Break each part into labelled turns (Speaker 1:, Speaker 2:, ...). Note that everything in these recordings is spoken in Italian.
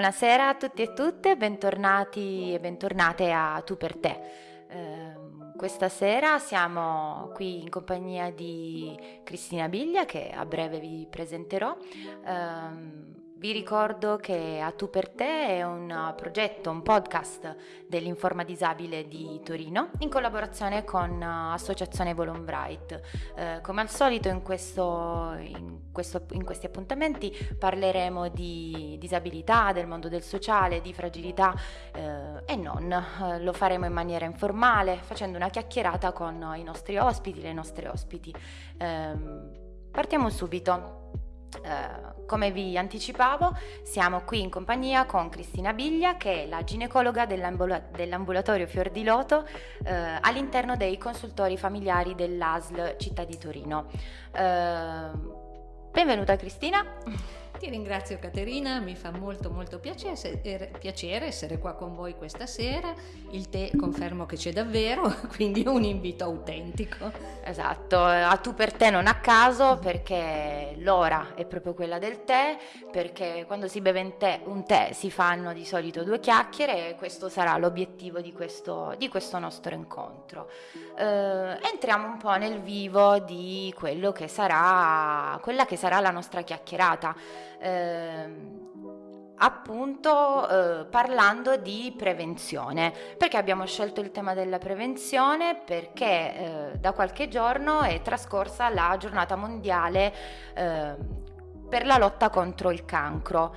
Speaker 1: buonasera a tutti e tutte, bentornati e bentornate a Tu per te. Eh, questa sera siamo qui in compagnia di Cristina Biglia che a breve vi presenterò. Eh, vi ricordo che A Tu per Te è un progetto, un podcast dell'Informa Disabile di Torino in collaborazione con Associazione Volonbright. Eh, come al solito in, questo, in, questo, in, questi appuntamenti parleremo di disabilità, del mondo del sociale, di fragilità eh, e non. Eh, lo faremo in maniera informale, facendo una chiacchierata con i nostri ospiti, le nostre ospiti. Ehm, partiamo subito. Uh, come vi anticipavo, siamo qui in compagnia con Cristina Biglia, che è la ginecologa dell'ambula- dell'ambulatorio Fior di Loto uh, all'interno dei consultori familiari dell'ASL Città di Torino. Uh, benvenuta Cristina.
Speaker 2: Ti ringrazio Caterina, mi fa molto molto piacere, piacere, essere qua con voi questa sera. Il tè confermo che c'è davvero, quindi è un invito autentico.
Speaker 1: Esatto, a tu per te non a caso perché l'ora è proprio quella del tè, perché quando si beve tè, un tè si fanno di solito due chiacchiere e questo sarà l'obiettivo di questo, di questo nostro incontro. Eh, entriamo un po' nel vivo di quello che sarà, quella che sarà la nostra chiacchierata appunto eh, parlando di prevenzione. Perché abbiamo scelto il tema della prevenzione? Perché eh, da qualche giorno è trascorsa la giornata mondiale eh, per la lotta contro il cancro.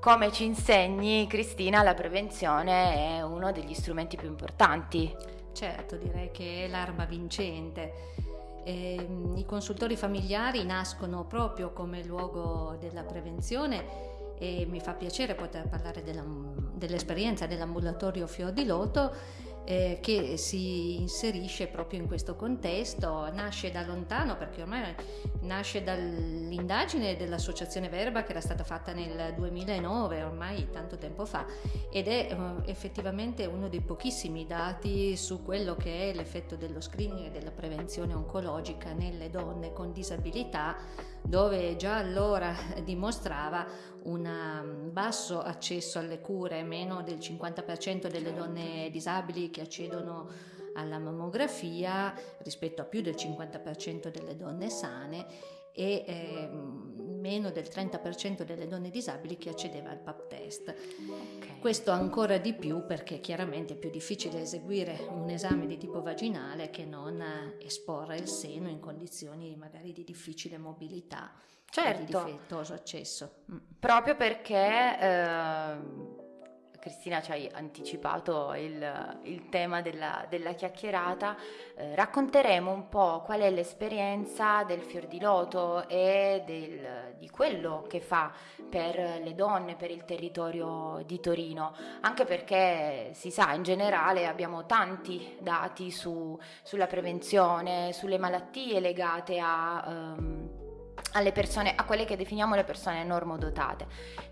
Speaker 1: come ci insegni Cristina, la prevenzione è uno degli strumenti più importanti.
Speaker 2: Certo, direi che è l'arma vincente. Eh, I consultori familiari nascono proprio come luogo della prevenzione e mi fa piacere poter parlare della, dell'esperienza dell'ambulatorio Fior di Loto eh, che si inserisce proprio in questo contesto, nasce da lontano perché ormai nasce dall'indagine dell'associazione Verba che era stata fatta nel 2009, ormai tanto tempo fa, ed è eh, effettivamente uno dei pochissimi dati su quello che è l'effetto dello screening e della prevenzione oncologica nelle donne con disabilità, dove già allora dimostrava un um, basso accesso alle cure, meno del 50% delle donne disabili che accedono alla mammografia rispetto a più del 50% delle donne sane e eh, meno del 30% delle donne disabili che accedeva al PAP test. Okay. Questo ancora di più perché chiaramente è più difficile eseguire un esame di tipo vaginale che non esporre il seno in condizioni magari di difficile mobilità certo. di difettoso accesso.
Speaker 1: Mm. Proprio perché... Eh Cristina ci hai anticipato il, il tema della, della chiacchierata, eh, racconteremo un po' qual è l'esperienza del fior di loto e del, di quello che fa per le donne, per il territorio di Torino, anche perché si sa in generale abbiamo tanti dati su, sulla prevenzione, sulle malattie legate a... Um, alle persone, a quelle che definiamo le persone normodotate.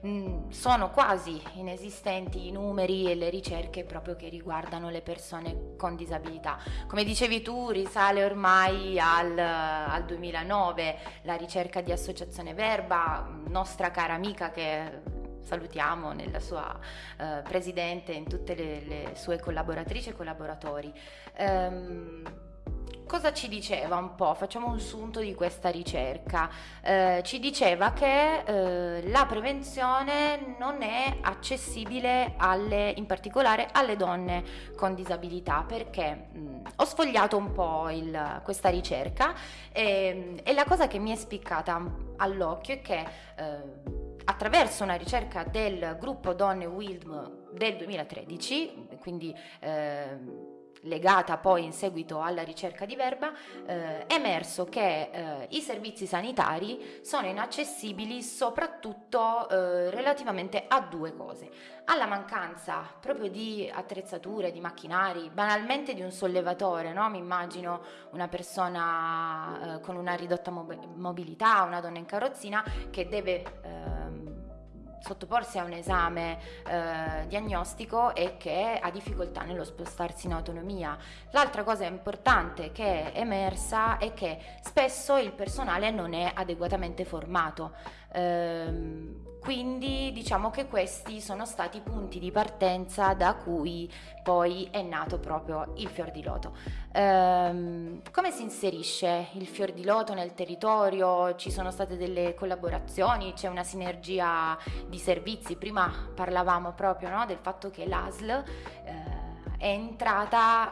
Speaker 1: Mm, sono quasi inesistenti i numeri e le ricerche proprio che riguardano le persone con disabilità. Come dicevi tu, risale ormai al, al 2009 la ricerca di Associazione Verba, nostra cara amica che salutiamo nella sua uh, presidente e in tutte le, le, sue collaboratrici e collaboratori. Um, cosa ci diceva un po'? Facciamo un sunto di questa ricerca. Eh, ci diceva che eh, la prevenzione non è accessibile alle, in particolare alle donne con disabilità perché mh, ho sfogliato un po' il, questa ricerca e, e, la cosa che mi è spiccata all'occhio è che eh, attraverso una ricerca del gruppo Donne WILDM del 2013, quindi eh, legata poi in seguito alla ricerca di Verba, eh, è emerso che eh, i servizi sanitari sono inaccessibili soprattutto eh, relativamente a due cose. Alla mancanza proprio di attrezzature, di macchinari, banalmente di un sollevatore, no? mi immagino una persona eh, con una ridotta mobilità, una donna in carrozzina che deve ehm, sottoporsi a un esame eh, diagnostico e che ha difficoltà nello spostarsi in autonomia. L'altra cosa importante che è emersa è che spesso il personale non è adeguatamente formato. Ehm, quindi diciamo che questi sono stati i punti di partenza da cui poi è nato proprio il fior di loto. Ehm, come si inserisce il fior di loto nel territorio? Ci sono state delle collaborazioni, c'è una sinergia di servizi. Prima parlavamo proprio no, del fatto che l'ASL eh, è entrata,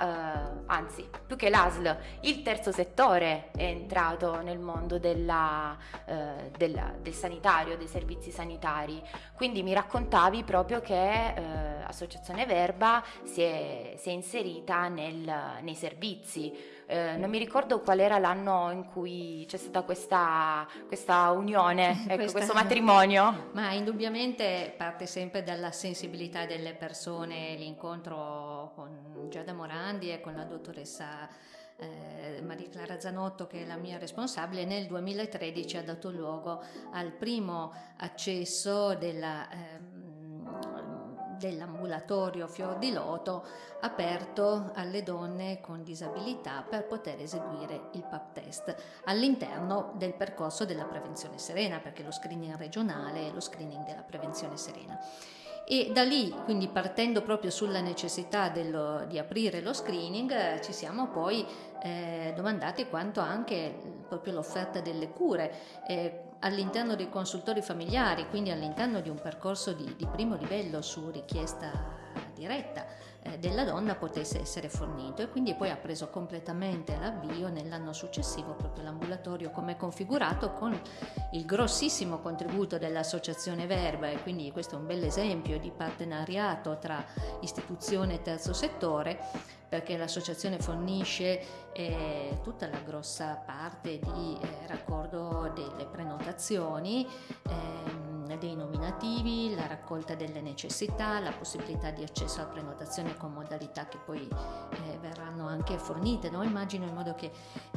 Speaker 1: eh, anzi più che l'ASL, il terzo settore è entrato nel mondo della, eh, della, del sanitario, dei servizi sanitari. Quindi mi raccontavi proprio che eh, Associazione Verba si è, si è inserita nel, nei servizi. Eh, non mi ricordo qual era l'anno in cui c'è stata questa, questa unione, ecco, questa... questo matrimonio.
Speaker 2: Ma indubbiamente parte sempre dalla sensibilità delle persone, l'incontro con Giada Morandi e con la dottoressa eh, Maria Clara Zanotto, che è la mia responsabile, nel 2013 ha dato luogo al primo accesso della... Eh, dell'ambulatorio Fior di Loto aperto alle donne con disabilità per poter eseguire il PAP test all'interno del percorso della prevenzione serena, perché lo screening regionale è lo screening della prevenzione serena. E da lì, quindi partendo proprio sulla necessità dello, di aprire lo screening, ci siamo poi eh, domandati quanto anche proprio l'offerta delle cure. Eh, all'interno dei consultori familiari, quindi all'interno di un percorso di, di primo livello su richiesta diretta eh, della donna potesse essere fornito e quindi poi ha preso completamente l'avvio nell'anno successivo proprio l'ambulatorio come configurato con il grossissimo contributo dell'associazione Verba. E quindi questo è un bel esempio di partenariato tra istituzione e terzo settore perché l'associazione fornisce eh, tutta la grossa parte di eh, raccordo delle prenotazioni, ehm, dei nominativi, la raccolta delle necessità, la possibilità di accesso alla prenotazione con modalità che poi eh, verranno anche fornite, no? immagino in modo che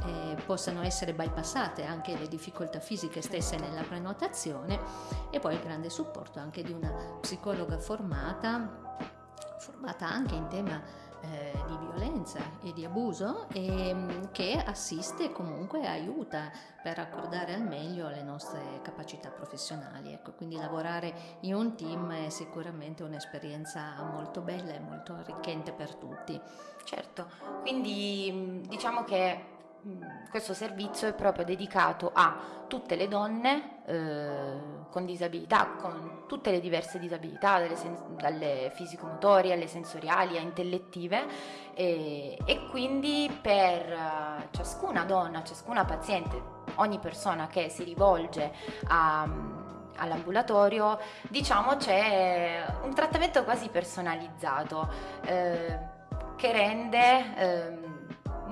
Speaker 2: eh, possano essere bypassate anche le difficoltà fisiche stesse nella prenotazione e poi il grande supporto anche di una psicologa formata, formata anche in tema eh, di violenza e di abuso e mm, che assiste comunque aiuta per raccordare al meglio le nostre capacità professionali. Ecco, quindi lavorare in un team è sicuramente un'esperienza molto bella e molto arricchente per tutti.
Speaker 1: Certo, quindi diciamo che questo servizio è proprio dedicato a tutte le donne eh, con disabilità, con tutte le diverse disabilità, dalle fisicomotorie alle sensoriali a intellettive e, e quindi per uh, ciascuna donna, ciascuna paziente, ogni persona che si rivolge a, all'ambulatorio, diciamo c'è un trattamento quasi personalizzato eh, che rende... Eh,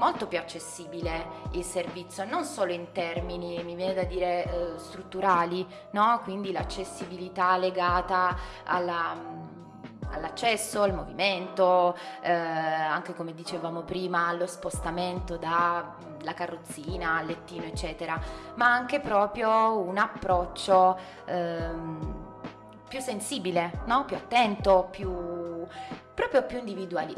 Speaker 1: molto più accessibile il servizio, non solo in termini, mi viene da dire, eh, strutturali, no? quindi l'accessibilità legata alla, mm, all'accesso, al movimento, eh, anche come dicevamo prima, allo spostamento dalla mm, carrozzina al lettino, eccetera, ma anche proprio un approccio ehm, più sensibile, no? più attento, più proprio più individuali,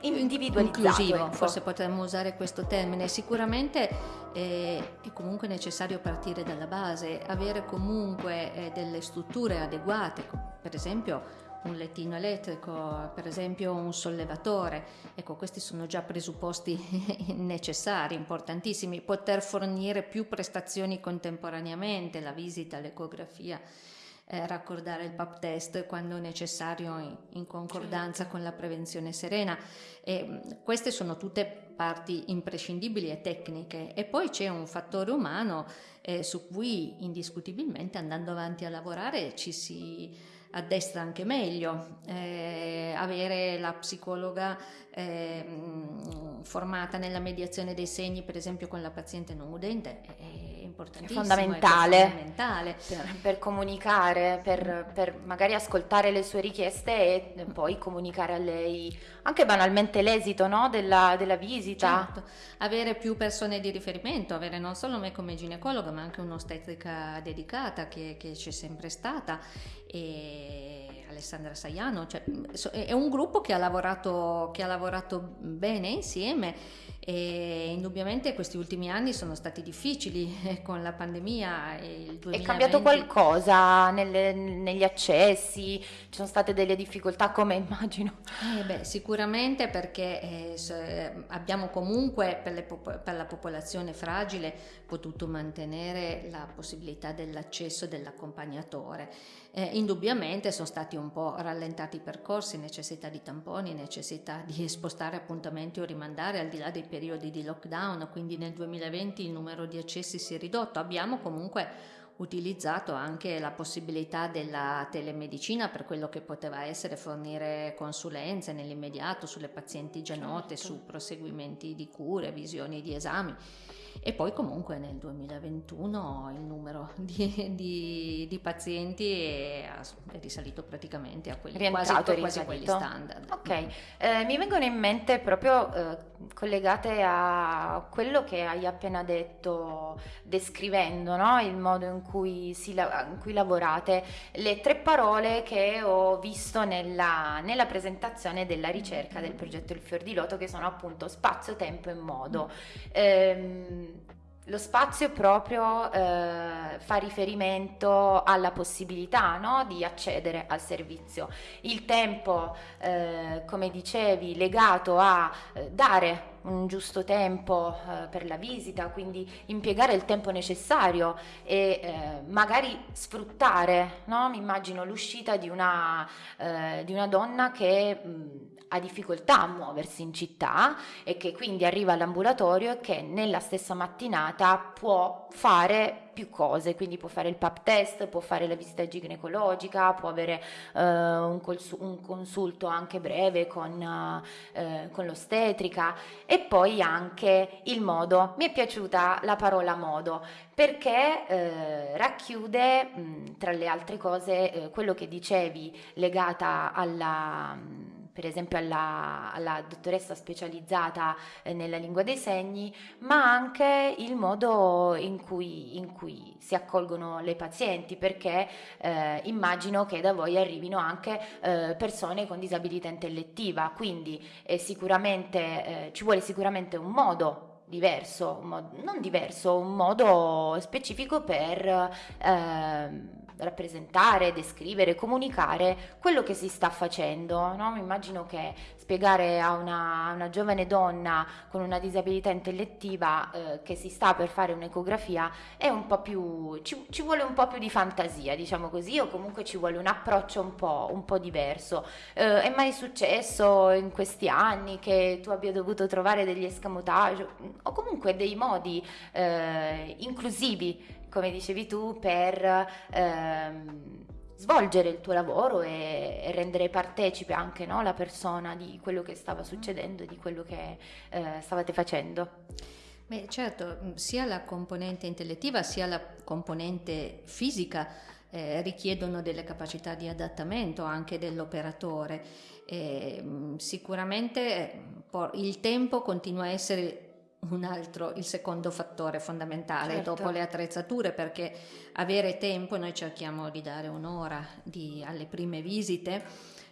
Speaker 1: individualizzato.
Speaker 2: Inclusivo, ecco. forse potremmo usare questo termine. Sicuramente eh, è comunque necessario partire dalla base, avere comunque eh, delle strutture adeguate, per esempio un lettino elettrico, per esempio un sollevatore. Ecco, questi sono già presupposti necessari, importantissimi. Poter fornire più prestazioni contemporaneamente, la visita, l'ecografia eh, raccordare il PAP test quando necessario in, in concordanza certo. con la prevenzione serena. E, queste sono tutte parti imprescindibili e tecniche e poi c'è un fattore umano eh, su cui indiscutibilmente andando avanti a lavorare ci si addestra anche meglio, eh, avere la psicologa eh, formata nella mediazione dei segni, per esempio con la paziente non udente, è importantissimo.
Speaker 1: È fondamentale, è fondamentale. Per, per, comunicare, per, per, magari ascoltare le sue richieste e poi comunicare a lei anche banalmente l'esito no? della, della, visita.
Speaker 2: Certo, avere più persone di riferimento, avere non solo me come ginecologa ma anche un'ostetrica dedicata che, che c'è sempre stata e Alessandra Saiano, cioè, è un gruppo che ha lavorato, che ha lavorato bene insieme e indubbiamente questi ultimi anni sono stati difficili eh, con la pandemia. E il
Speaker 1: È cambiato qualcosa nelle, negli accessi? Ci sono state delle difficoltà come immagino?
Speaker 2: Eh beh, sicuramente perché eh, abbiamo comunque per, le, per, la popolazione fragile potuto mantenere la possibilità dell'accesso dell'accompagnatore. Eh, indubbiamente sono stati un po' rallentati i percorsi, necessità di tamponi, necessità di spostare appuntamenti o rimandare al di là dei periodi di lockdown, quindi nel 2020 il numero di accessi si è ridotto. Abbiamo comunque utilizzato anche la possibilità della telemedicina per quello che poteva essere fornire consulenze nell'immediato sulle pazienti già note, certo. su proseguimenti di cure, visioni di esami e poi comunque nel 2021 il numero di, di, di pazienti è, è, risalito praticamente a quelli, quasi, quasi a quelli standard.
Speaker 1: Ok, eh, mi vengono in mente proprio eh, collegate a quello che hai appena detto descrivendo no? il modo in cui, si, in cui, lavorate, le tre parole che ho visto nella, nella presentazione della ricerca del progetto Il Fior di Loto che sono appunto spazio, tempo e modo. Mm. Ehm, lo spazio proprio eh, fa riferimento alla possibilità no, di accedere al servizio. Il tempo, eh, come dicevi, legato a eh, dare un giusto tempo eh, per la visita, quindi impiegare il tempo necessario e eh, magari sfruttare, no? mi immagino l'uscita di una, eh, di una donna che mh, ha difficoltà a muoversi in città e che quindi arriva all'ambulatorio e che nella stessa mattinata può fare più cose, quindi può fare il PAP test, può fare la visita ginecologica, può avere uh, un, cons- un, consulto anche breve con, uh, con, l'ostetrica e poi anche il modo. Mi è piaciuta la parola modo perché uh, racchiude mh, tra le altre cose quello che dicevi legata alla... Mh, per esempio alla, alla dottoressa specializzata eh, nella lingua dei segni, ma anche il modo in cui, in cui si accolgono le pazienti, perché eh, immagino che da voi arrivino anche eh, persone con disabilità intellettiva, quindi sicuramente, eh, ci vuole sicuramente un modo diverso, un modo, non diverso, un modo specifico per eh, rappresentare, descrivere, comunicare quello che si sta facendo. No? Mi immagino che spiegare a una, una, giovane donna con una disabilità intellettiva eh, che si sta per fare un'ecografia è un po' più, ci, ci, vuole un po' più di fantasia, diciamo così, o comunque ci vuole un approccio un po', un po diverso. Eh, è mai successo in questi anni che tu abbia dovuto trovare degli escamotage o comunque dei modi eh, inclusivi come dicevi tu, per ehm, svolgere il tuo lavoro e, e rendere partecipe anche no, la persona di quello che stava succedendo e di quello che eh, stavate facendo.
Speaker 2: Beh, certo, mm, sia la componente intellettiva sia la componente fisica eh, richiedono delle capacità di adattamento anche dell'operatore. Eh, sicuramente il tempo continua a essere un altro, il secondo fattore fondamentale certo. dopo le attrezzature perché avere tempo, noi cerchiamo di dare un'ora di, alle prime visite,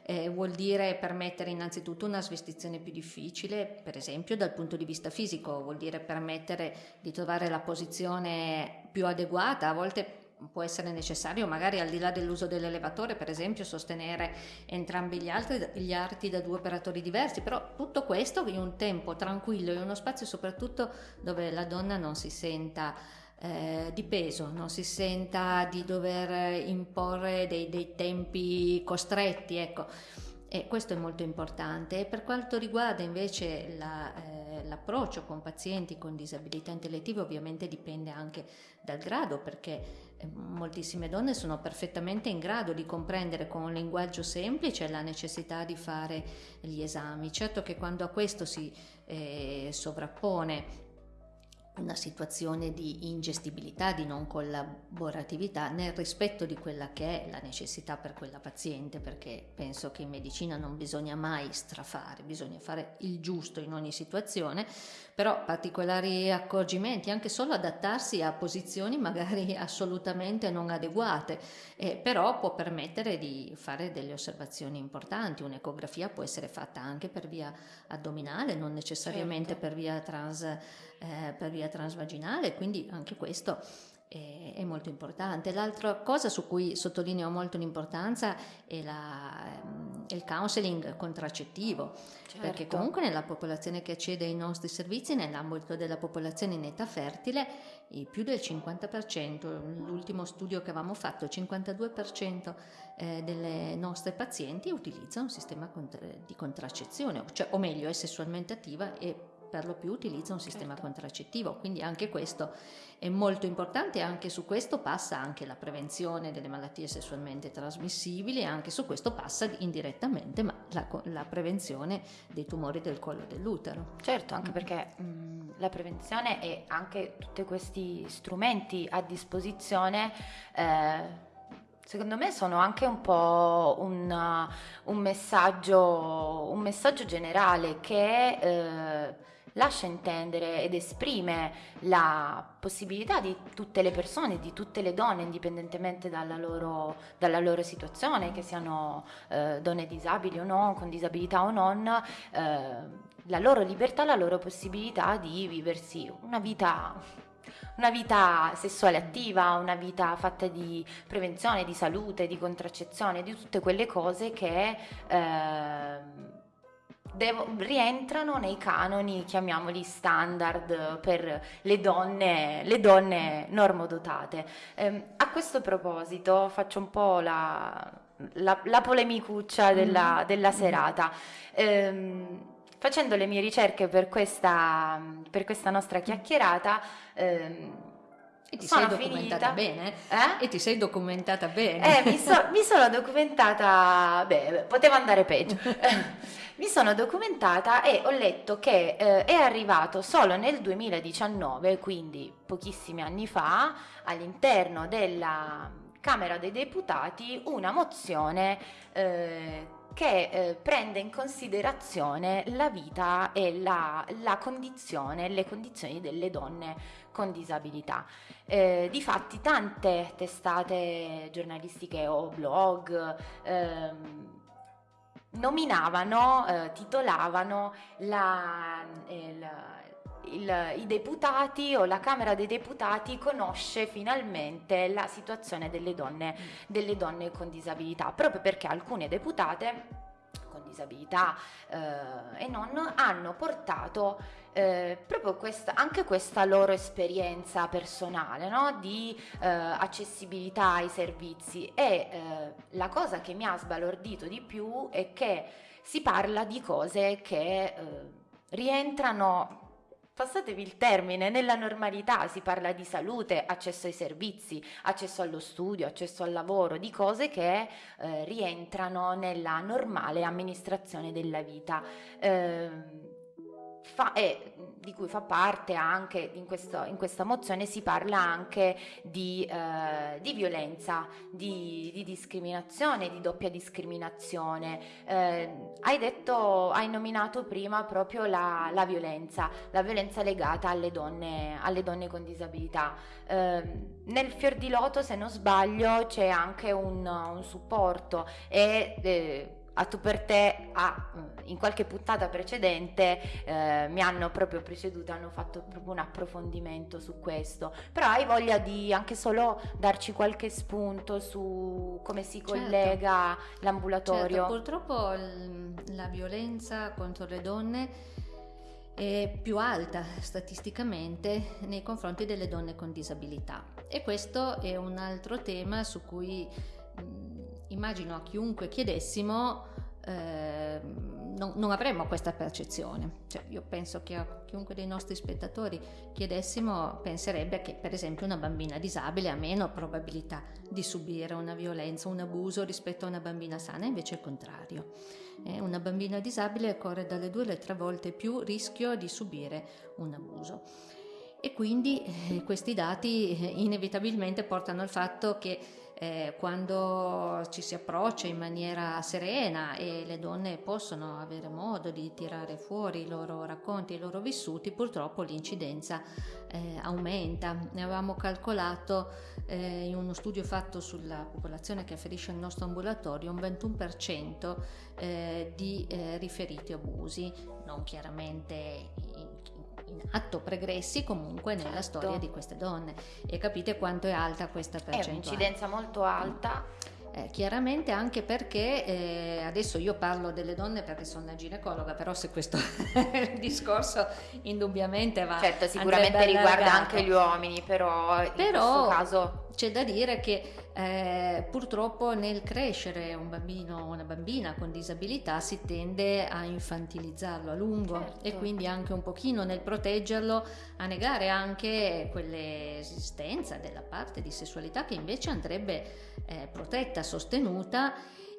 Speaker 2: eh, vuol dire permettere innanzitutto una svestizione più difficile, per esempio dal punto di vista fisico, vuol dire permettere di trovare la posizione più adeguata, a volte può essere necessario magari al di là dell'uso dell'elevatore per esempio sostenere entrambi gli, altri, gli arti da due operatori diversi però tutto questo in un tempo tranquillo in uno spazio soprattutto dove la donna non si senta eh, di peso, non si senta di dover imporre dei, dei tempi costretti, ecco. E questo è molto importante. E per quanto riguarda invece la, eh, l'approccio con pazienti con disabilità intellettive, ovviamente dipende anche dal grado, perché moltissime donne sono perfettamente in grado di comprendere con un linguaggio semplice la necessità di fare gli esami. Certo che quando a questo si eh, sovrappone una situazione di ingestibilità, di non collaboratività nel rispetto di quella che è la necessità per quella paziente, perché penso che in medicina non bisogna mai strafare, bisogna fare il giusto in ogni situazione, però particolari accorgimenti, anche solo adattarsi a posizioni magari assolutamente non adeguate, eh, però può permettere di fare delle osservazioni importanti. Un'ecografia può essere fatta anche per via addominale, non necessariamente certo. per via trans eh, per via transvaginale, quindi anche questo è, è, molto importante. L'altra cosa su cui sottolineo molto l'importanza è, la, è il counseling contraccettivo, certo. perché comunque nella popolazione che accede ai nostri servizi, nell'ambito della popolazione in età fertile, più del 50%, l'ultimo studio che avevamo fatto, il 52% eh, delle nostre pazienti utilizza un sistema di contraccezione, cioè, o meglio è sessualmente attiva e per lo più utilizza un sistema certo. contraccettivo, quindi anche questo è molto importante e anche su questo passa anche la prevenzione delle malattie sessualmente trasmissibili e anche su questo passa indirettamente ma la, la prevenzione dei tumori del collo dell'utero.
Speaker 1: Certo, anche mm. perché mh, mm, la prevenzione e anche tutti questi strumenti a disposizione eh, secondo me sono anche un po' un, un, messaggio, un messaggio generale che eh, lascia intendere ed esprime la possibilità di tutte le persone, di tutte le donne, indipendentemente dalla loro, dalla loro situazione, che siano eh, donne disabili o no, con disabilità o non, eh, la loro libertà, la loro possibilità di viversi una vita una vita sessuale attiva, una vita fatta di prevenzione, di salute, di contraccezione, di tutte quelle cose che eh, devo, rientrano nei canoni, chiamiamoli standard per le donne, le donne normodotate. Eh, a questo proposito faccio un po' la, la, la polemicuccia della, mm-hmm. della serata. Eh, facendo le mie ricerche per questa, per questa nostra chiacchierata, ehm,
Speaker 2: e ti sei documentata finita. bene?
Speaker 1: Eh?
Speaker 2: E ti sei documentata bene?
Speaker 1: Eh, mi, so, mi sono documentata, beh, poteva andare peggio. mi sono documentata e ho letto che eh, è arrivato solo nel 2019, quindi pochissimi anni fa, all'interno della Camera dei Deputati una mozione eh, che eh, prende in considerazione la vita e la, la condizione, le condizioni delle donne con disabilità. Eh, difatti tante testate giornalistiche o blog ehm, nominavano, eh, titolavano la, il, il, i deputati o la Camera dei Deputati conosce finalmente la situazione delle donne, delle donne con disabilità, proprio perché alcune deputate disabilità eh, e non hanno portato eh, proprio questa, anche questa loro esperienza personale no? di eh, accessibilità ai servizi e eh, la cosa che mi ha sbalordito di più è che si parla di cose che eh, rientrano passatevi il termine, nella normalità si parla di salute, accesso ai servizi, accesso allo studio, accesso al lavoro, di cose che eh, rientrano nella normale amministrazione della vita. Eh, fa, e di cui fa parte anche in, questo, in questa mozione si parla anche di, eh, di violenza, di, di, discriminazione, di doppia discriminazione. Eh, hai detto, hai nominato prima proprio la, la, violenza, la violenza legata alle donne, alle donne con disabilità. Eh, nel fior di loto, se non sbaglio, c'è anche un, un supporto e eh, a tu per te a, in qualche puntata precedente eh, mi hanno proprio preceduto, hanno fatto proprio un approfondimento su questo, però hai voglia di anche solo darci qualche spunto su come si certo. collega l'ambulatorio?
Speaker 2: Certo, purtroppo la violenza contro le donne è più alta statisticamente nei confronti delle donne con disabilità e questo è un altro tema su cui immagino a chiunque chiedessimo eh, non, non, avremmo questa percezione. Cioè, io penso che a chiunque dei nostri spettatori chiedessimo penserebbe che per esempio una bambina disabile ha meno probabilità di subire una violenza, un abuso rispetto a una bambina sana, invece è il contrario. Eh, una bambina disabile corre dalle due alle tre volte più rischio di subire un abuso. E quindi eh, questi dati eh, inevitabilmente portano al fatto che eh, quando ci si approccia in maniera serena e le donne possono avere modo di tirare fuori i loro racconti, i loro vissuti, purtroppo l'incidenza eh, aumenta. Ne avevamo calcolato eh, in uno studio fatto sulla popolazione che afferisce al nostro ambulatorio un 21% eh, di eh, riferiti abusi, non chiaramente in, in atto pregressi comunque nella certo. storia di queste donne e capite quanto è alta questa percentuale.
Speaker 1: È un'incidenza molto alta.
Speaker 2: Eh, chiaramente anche perché eh, adesso io parlo delle donne perché sono una ginecologa, però se questo discorso indubbiamente va
Speaker 1: certo sicuramente riguarda anche gli uomini, però in
Speaker 2: però
Speaker 1: questo caso
Speaker 2: c'è da dire che eh, purtroppo nel crescere un bambino o una bambina con disabilità si tende a infantilizzarlo a lungo certo. e quindi anche un pochino nel proteggerlo a negare anche quell'esistenza della parte di sessualità che invece andrebbe eh, protetta, sostenuta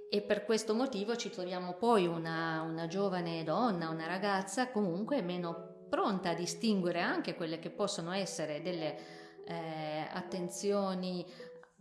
Speaker 2: e per questo motivo ci troviamo poi una, una giovane donna, una ragazza comunque meno pronta a distinguere anche quelle che possono essere delle eh, attenzioni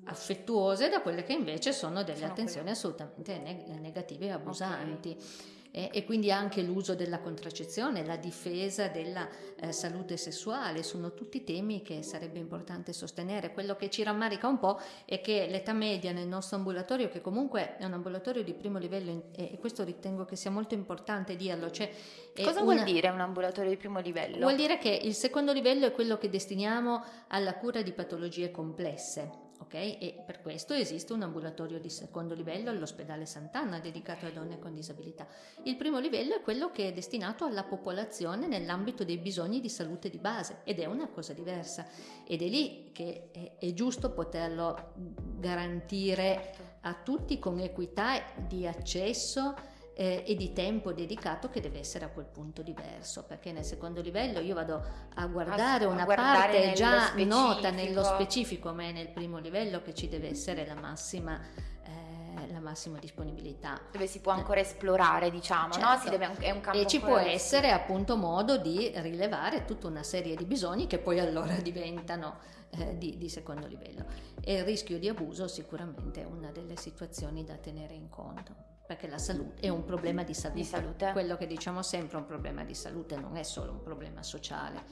Speaker 2: affettuose da quelle che invece sono delle sono attenzioni quelle. assolutamente neg- negative e abusanti. Okay. E, e, quindi anche l'uso della contraccezione, la difesa della eh, salute sessuale, sono tutti temi che sarebbe importante sostenere. Quello che ci rammarica un po' è che l'età media nel nostro ambulatorio, che comunque è un ambulatorio di primo livello, e questo ritengo che sia molto importante dirlo, cioè
Speaker 1: Cosa una... vuol dire un ambulatorio di primo livello?
Speaker 2: Vuol dire che il secondo livello è quello che destiniamo alla cura di patologie complesse ok? E per questo esiste un ambulatorio di secondo livello all'ospedale Sant'Anna dedicato a donne con disabilità. Il primo livello è quello che è destinato alla popolazione nell'ambito dei bisogni di salute di base ed è una cosa diversa ed è lì che è, è giusto poterlo garantire a tutti con equità di accesso eh, e di tempo dedicato che deve essere a quel punto diverso, perché nel secondo livello io vado a guardare a, una a guardare parte già specifico. nota nello specifico, ma è nel primo livello che ci deve essere la massima eh, la massima disponibilità.
Speaker 1: Dove si può ancora esplorare, diciamo, certo. no? Deve, è un campo
Speaker 2: e ci può essere appunto modo di rilevare tutta una serie di bisogni che poi allora diventano eh, di, di, secondo livello. E il rischio di abuso sicuramente è una delle situazioni da tenere in conto perché la salute è un problema di salute. di salute. Quello che diciamo sempre è un problema di salute, non è solo un problema sociale,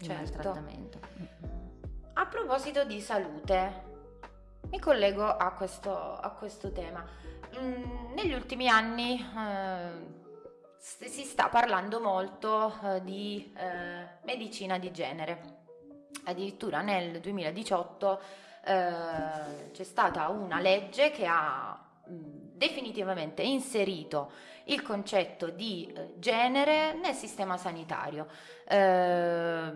Speaker 2: certo. il trattamento.
Speaker 1: A proposito di salute, mi collego a questo, a questo tema. Mm, negli ultimi anni eh, si sta parlando molto eh, di eh, medicina di genere. Addirittura nel 2018 eh, c'è stata una legge che ha definitivamente inserito il concetto di eh, genere nel sistema sanitario. Eh,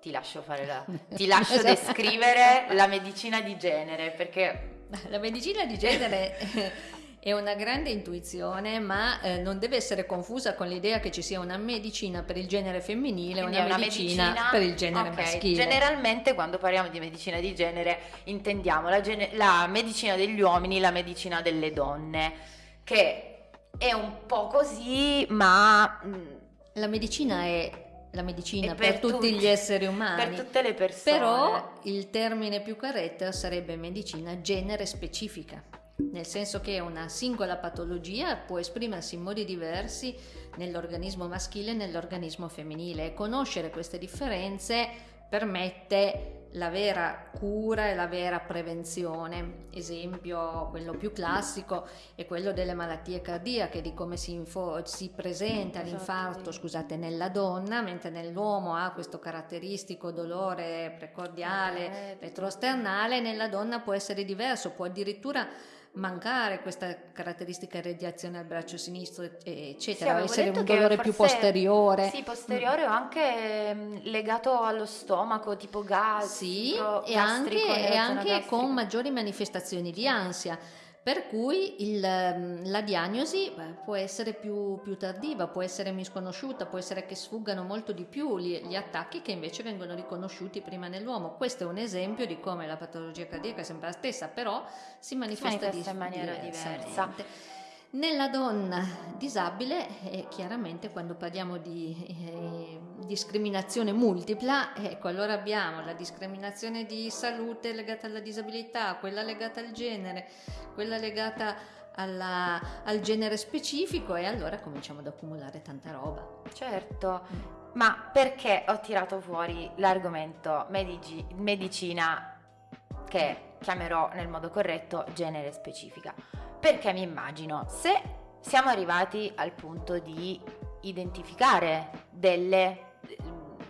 Speaker 1: ti lascio, la, ti lascio esatto. descrivere la medicina di genere perché...
Speaker 2: La medicina di genere è una grande intuizione, ma eh, non deve essere confusa con l'idea che ci sia una medicina per il genere femminile e una, una medicina, medicina, per il genere okay. maschile.
Speaker 1: Generalmente quando parliamo di medicina di genere intendiamo la, gene- la medicina degli uomini, la medicina delle donne, che è un po' così, ma...
Speaker 2: Mm, la medicina è la medicina per, per, tutti gli esseri umani.
Speaker 1: Per tutte le persone.
Speaker 2: Però il termine più corretto sarebbe medicina genere specifica nel senso che una singola patologia può esprimersi in modi diversi nell'organismo maschile e nell'organismo femminile e conoscere queste differenze permette la vera cura e la vera prevenzione. Esempio, quello più classico è quello delle malattie cardiache, di come si, info- si presenta esatto, l'infarto scusate, nella donna, mentre nell'uomo ha questo caratteristico dolore precordiale, retrosternale, nella donna può essere diverso, può addirittura mancare questa caratteristica radiazione al braccio sinistro, eccetera, sì, essere un dolore più posteriore.
Speaker 1: Sì, posteriore o anche mm, legato allo stomaco, tipo gas.
Speaker 2: Sì, e anche, e anche con maggiori manifestazioni di ansia per cui il, ehm, la diagnosi può essere più, più, tardiva, può essere misconosciuta, può essere che sfuggano molto di più gli, gli, attacchi che invece vengono riconosciuti prima nell'uomo. Questo è un esempio di come la patologia cardiaca è sempre la stessa, però si manifesta,
Speaker 1: si manifesta in maniera diversa.
Speaker 2: Nella donna disabile, eh, chiaramente quando parliamo di, eh, discriminazione multipla, ecco allora abbiamo la discriminazione di salute legata alla disabilità, quella legata al genere, quella legata alla, al genere specifico e allora cominciamo ad accumulare tanta roba.
Speaker 1: Certo, mm. ma perché ho tirato fuori l'argomento medici, medicina che chiamerò nel modo corretto genere specifica? Perché mi immagino se siamo arrivati al punto di identificare delle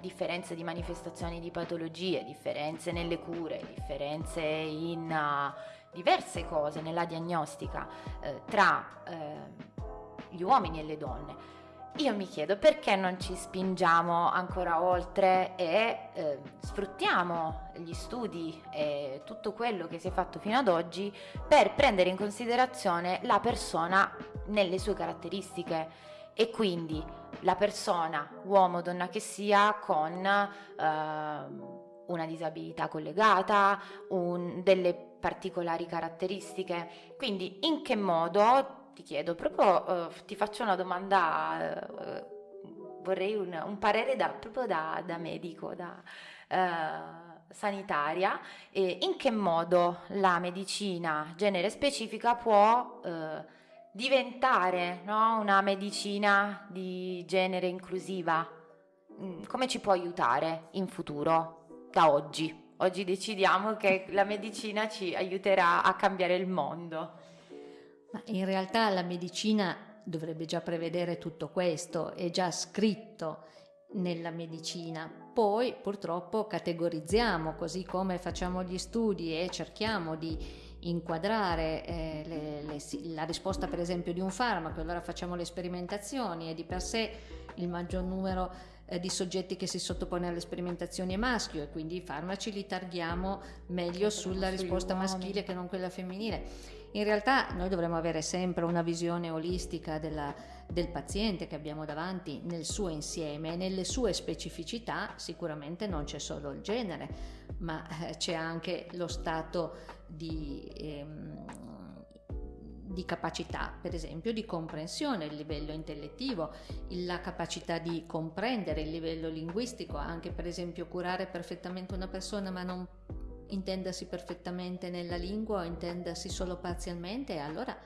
Speaker 1: differenze di manifestazioni di patologie, differenze nelle cure, differenze in uh, diverse cose nella diagnostica uh, tra uh, gli uomini e le donne. Io mi chiedo perché non ci spingiamo ancora oltre e eh, sfruttiamo gli studi e tutto quello che si è fatto fino ad oggi per prendere in considerazione la persona nelle sue caratteristiche e quindi la persona, uomo o donna che sia, con eh, una disabilità collegata, un, delle particolari caratteristiche. Quindi in che modo, ti chiedo, proprio eh, ti faccio una domanda, eh, vorrei un, un, parere da, proprio da, da medico, da eh, sanitaria, in che modo la medicina genere specifica può eh, diventare no, una medicina di genere inclusiva? Mm, come ci può aiutare in futuro, da oggi? Oggi decidiamo che la medicina ci aiuterà a cambiare il mondo.
Speaker 2: Ma in realtà la medicina dovrebbe già prevedere tutto questo, è già scritto nella medicina. Poi purtroppo categorizziamo, così come facciamo gli studi e cerchiamo di inquadrare eh, le, le, la risposta per esempio di un farmaco, allora facciamo le sperimentazioni e di per sé il maggior numero eh, di soggetti che si sottopone alle sperimentazioni è maschio e quindi i farmaci li targhiamo meglio sulla risposta maschile che non quella femminile. In realtà noi dovremmo avere sempre una visione olistica della, del paziente che abbiamo davanti nel suo insieme nelle sue specificità, sicuramente non c'è solo il genere, ma eh, c'è anche lo stato di, ehm, di capacità, per esempio di comprensione, il livello intellettivo, la capacità di comprendere il livello linguistico, anche per esempio curare perfettamente una persona ma non intendersi perfettamente nella lingua o intendersi solo parzialmente, allora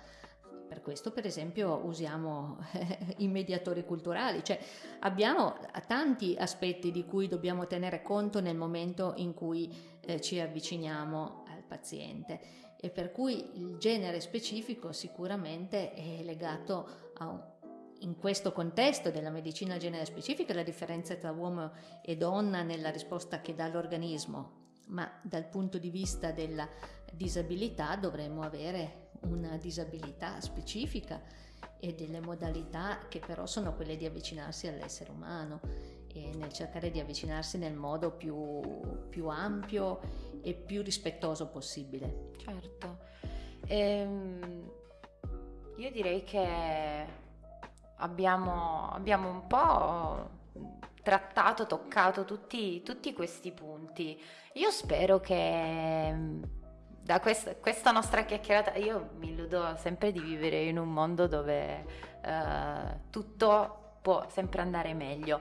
Speaker 2: per questo per esempio usiamo i mediatori culturali, cioè abbiamo tanti aspetti di cui dobbiamo tenere conto nel momento in cui eh, ci avviciniamo al paziente. E per cui il genere specifico sicuramente è legato a un in questo contesto della medicina genere specifica la differenza tra uomo e donna nella risposta che dà l'organismo, ma dal punto di vista della disabilità dovremmo avere una disabilità specifica e delle modalità che però sono quelle di avvicinarsi all'essere umano e nel cercare di avvicinarsi nel modo più, più ampio e più rispettoso possibile.
Speaker 1: Certo. Ehm, io direi che abbiamo, abbiamo un po' trattato, toccato tutti, tutti questi punti. Io spero che da questa, questa, nostra chiacchierata io mi illudo sempre di vivere in un mondo dove uh, tutto può sempre andare meglio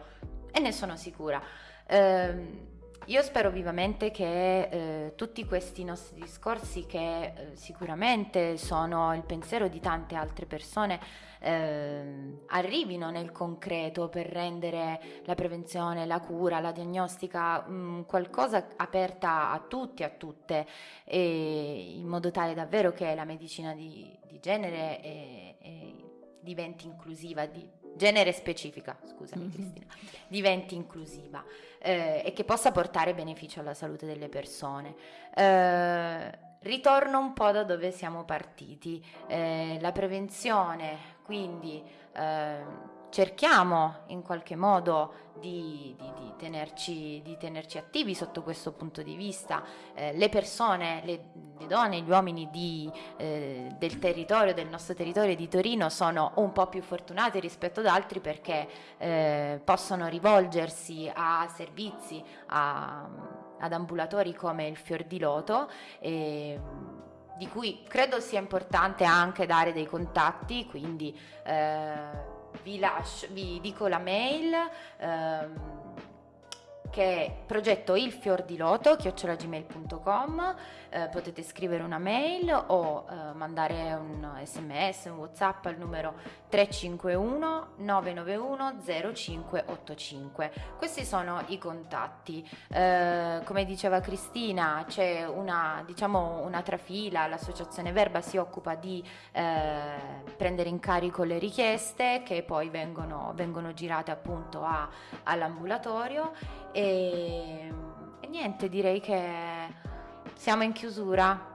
Speaker 1: e ne sono sicura. Uh, io spero vivamente che eh, tutti questi nostri discorsi, che eh, sicuramente sono il pensiero di tante altre persone, eh, arrivino nel concreto per rendere la prevenzione, la cura, la diagnostica mh, mm, qualcosa aperta a tutti, a tutte, in modo tale davvero che la medicina di, di genere è, è, diventi inclusiva, di, genere specifica, scusami mm-hmm. Cristina, diventi inclusiva eh, e che possa portare beneficio alla salute delle persone. Eh, ritorno un po' da dove siamo partiti, eh, la prevenzione, quindi eh, cerchiamo in qualche modo di, di, di, tenerci, di, tenerci, attivi sotto questo punto di vista. Eh, le persone, le, le, donne, gli uomini eh, del territorio, del nostro territorio di Torino sono un po' più fortunati rispetto ad altri perché eh, possono rivolgersi a servizi, a, ad ambulatori come il Fior di Loto. E, di cui credo sia importante anche dare dei contatti, quindi eh, vi, lascio, vi dico la mail. Ehm, che è progetto il di loto chiocciolagmail.com eh, potete scrivere una mail o eh, mandare un sms, un whatsapp al numero 351 991 0585 questi sono i contatti. Eh, come diceva Cristina c'è una, diciamo, una trafila l'associazione Verba si occupa di eh, prendere in carico le richieste che poi vengono, vengono girate appunto all'ambulatorio e, e niente direi che siamo in chiusura.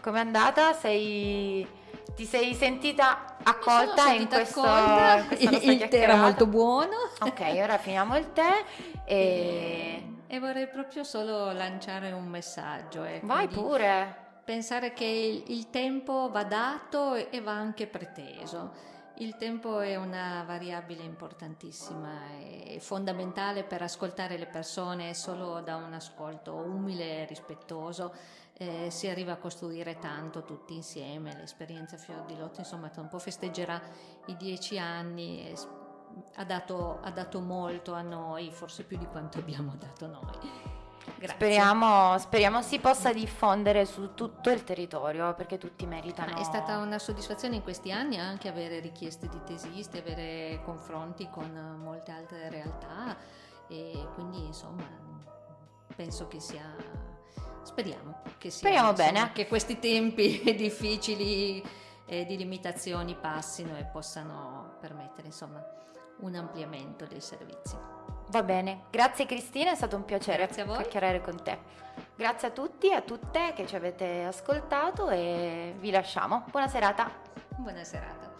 Speaker 1: Com'è andata? Sei, ti sei sentita accolta in questo, accolta.
Speaker 2: in questo Il tè era molto buono.
Speaker 1: Ok, ora finiamo il tè e...
Speaker 2: e vorrei proprio solo lanciare un messaggio. Ecco,
Speaker 1: Vai pure.
Speaker 2: Pensare che il tempo va dato e va anche preteso il tempo è una variabile importantissima e fondamentale per ascoltare le persone solo da un ascolto umile e rispettoso. Eh, si arriva a costruire tanto tutti insieme, l'esperienza Fior di Lotto insomma tra un po' festeggerà i dieci anni, ha dato, ha dato molto a noi, forse più di quanto abbiamo dato noi.
Speaker 1: Speriamo, speriamo, si possa diffondere su tutto il territorio perché tutti meritano.
Speaker 2: È stata una soddisfazione in questi anni anche avere richieste di tesisti, avere confronti con molte altre realtà e quindi insomma penso che sia speriamo che sia
Speaker 1: speriamo
Speaker 2: insomma,
Speaker 1: bene
Speaker 2: che questi tempi difficili eh, di limitazioni passino e possano permettere insomma un ampliamento dei servizi.
Speaker 1: Va bene, grazie Cristina, è stato un piacere chiacchierare con te. Grazie a tutti e a tutte che ci avete ascoltato e vi lasciamo. Buona serata.
Speaker 2: Buona serata.